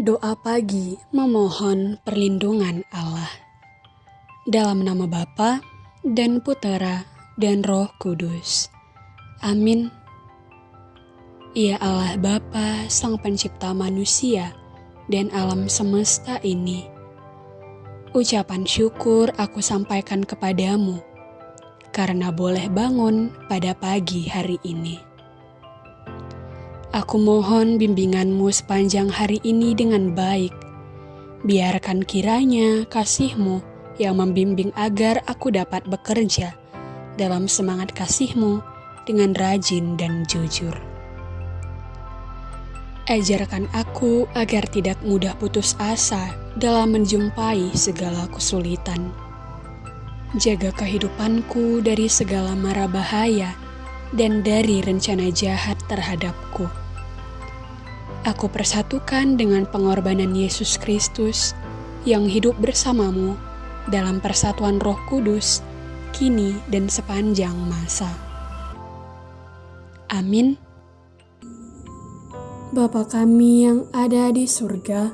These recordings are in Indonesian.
Doa pagi memohon perlindungan Allah. Dalam nama Bapa dan Putera dan Roh Kudus. Amin. Ya Allah Bapa, Sang Pencipta manusia dan alam semesta ini. Ucapan syukur aku sampaikan kepadamu karena boleh bangun pada pagi hari ini. Aku mohon bimbinganmu sepanjang hari ini dengan baik. Biarkan kiranya kasihmu yang membimbing agar aku dapat bekerja dalam semangat kasihmu dengan rajin dan jujur. Ajarkan aku agar tidak mudah putus asa dalam menjumpai segala kesulitan. Jaga kehidupanku dari segala mara bahaya dan dari rencana jahat terhadapku. Aku persatukan dengan pengorbanan Yesus Kristus yang hidup bersamamu dalam persatuan Roh Kudus, kini dan sepanjang masa. Amin. Bapa kami yang ada di surga,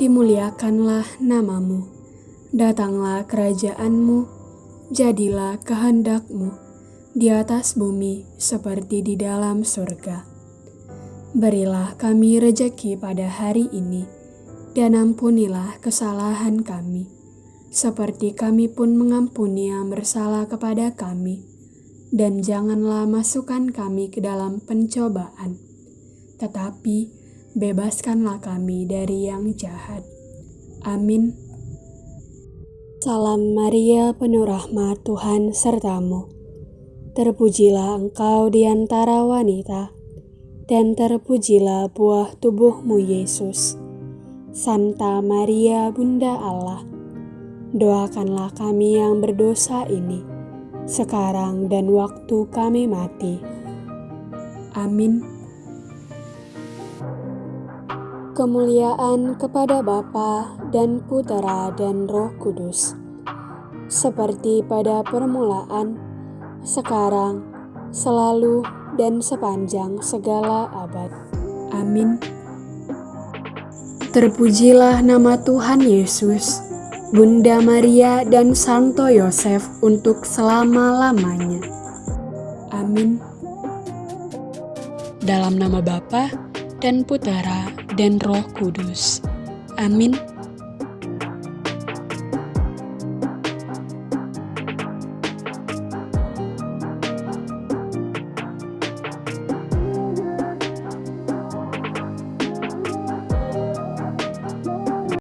dimuliakanlah namamu. Datanglah kerajaanmu, jadilah kehendakmu di atas bumi seperti di dalam surga. Berilah kami rejeki pada hari ini, dan ampunilah kesalahan kami, seperti kami pun mengampuni yang bersalah kepada kami. Dan janganlah masukkan kami ke dalam pencobaan, tetapi bebaskanlah kami dari yang jahat. Amin. Salam Maria, penuh rahmat Tuhan sertamu Terpujilah engkau di antara wanita, dan terpujilah buah tubuhmu Yesus. Santa Maria Bunda Allah, doakanlah kami yang berdosa ini, sekarang dan waktu kami mati. Amin. Kemuliaan kepada Bapa dan Putera dan Roh Kudus, seperti pada permulaan, sekarang, selalu, dan sepanjang segala abad. Amin. Terpujilah nama Tuhan Yesus, Bunda Maria dan Santo Yosef untuk selama-lamanya. Amin. Dalam nama Bapa dan Putera dan Roh Kudus. Amin.